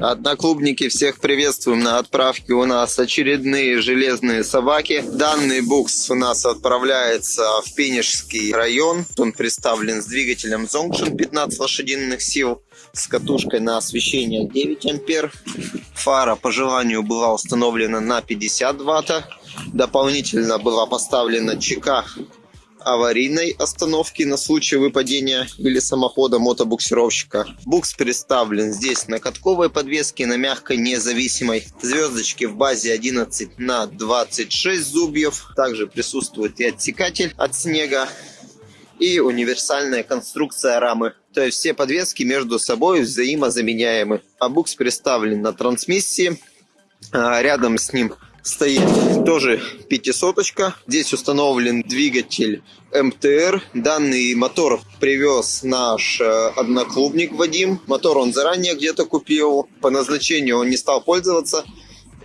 Одноклубники, всех приветствуем на отправке. У нас очередные железные собаки. Данный букс у нас отправляется в Пенежский район. Он представлен с двигателем Zonction 15 лошадиных сил, с катушкой на освещение 9 ампер. Фара по желанию была установлена на 50 ватт. Дополнительно была поставлена ЧК аварийной остановки на случай выпадения или самохода мотобуксировщика. Букс представлен здесь на катковой подвеске, на мягкой независимой. Звездочки в базе 11 на 26 зубьев. Также присутствует и отсекатель от снега и универсальная конструкция рамы. То есть все подвески между собой взаимозаменяемы. А букс представлен на трансмиссии. А, рядом с ним стоит тоже пятисоточка. Здесь установлен двигатель МТР. Данный мотор привез наш э, одноклубник Вадим. Мотор он заранее где-то купил. По назначению он не стал пользоваться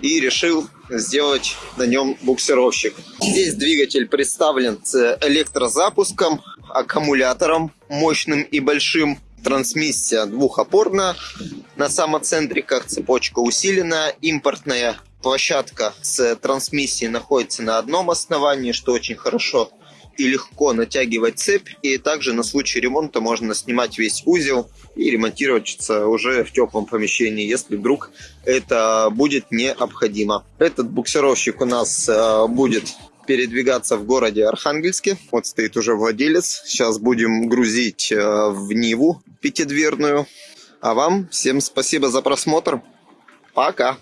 и решил сделать на нем буксировщик. Здесь двигатель представлен с электрозапуском, аккумулятором мощным и большим. Трансмиссия двухопорная на самоцентриках, цепочка усиленная, импортная площадка с трансмиссией находится на одном основании, что очень хорошо и легко натягивать цепь. И также на случай ремонта можно снимать весь узел и ремонтироваться уже в теплом помещении, если вдруг это будет необходимо. Этот буксировщик у нас э, будет передвигаться в городе Архангельске. Вот стоит уже владелец. Сейчас будем грузить э, в Ниву пятидверную. А вам всем спасибо за просмотр. Пока!